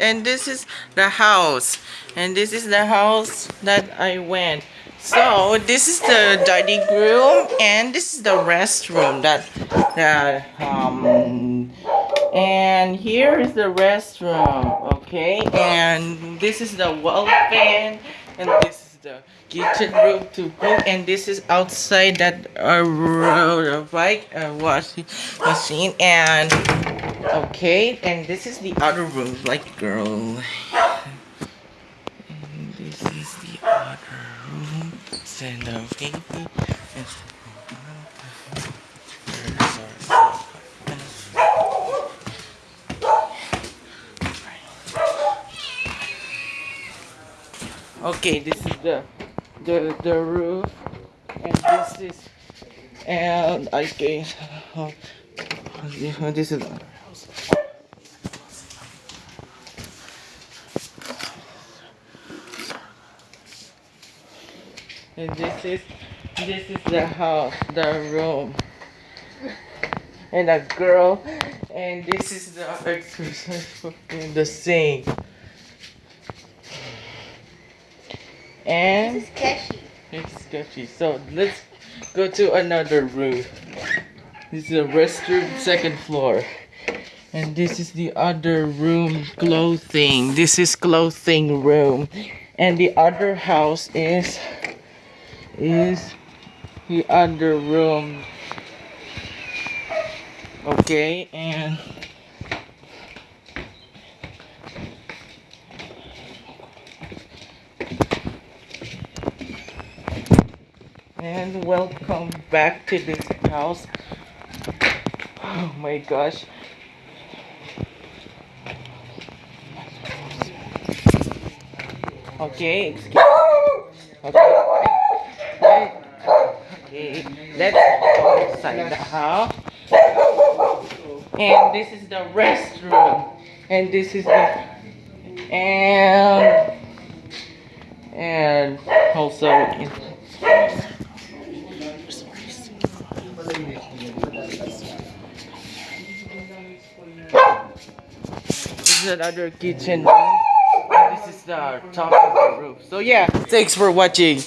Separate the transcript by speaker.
Speaker 1: and this is the house. And this is the house that I went. So this is the dining room and this is the restroom that that um and here is the restroom okay? And this is the wall fan and this is the kitchen room to cook and this is outside that uh, right uh, washing machine and okay? And this is the other room like girl. And this is the other room. And the baby okay this is the the the roof and this is and I guess uh, this is and this is this is the house the room. And a girl and this is the exercise in the sink and
Speaker 2: This is sketchy.
Speaker 1: it's sketchy. So let's go to another room. This is a restroom second floor. And this is the other room clothing. This is clothing room. And the other house is is the other room. Okay and and welcome back to this house. Oh my gosh. Okay excuse okay. Okay let's go inside the house. And this is the restroom. And this is the and and also another kitchen this is the top of the roof so yeah. Thanks for watching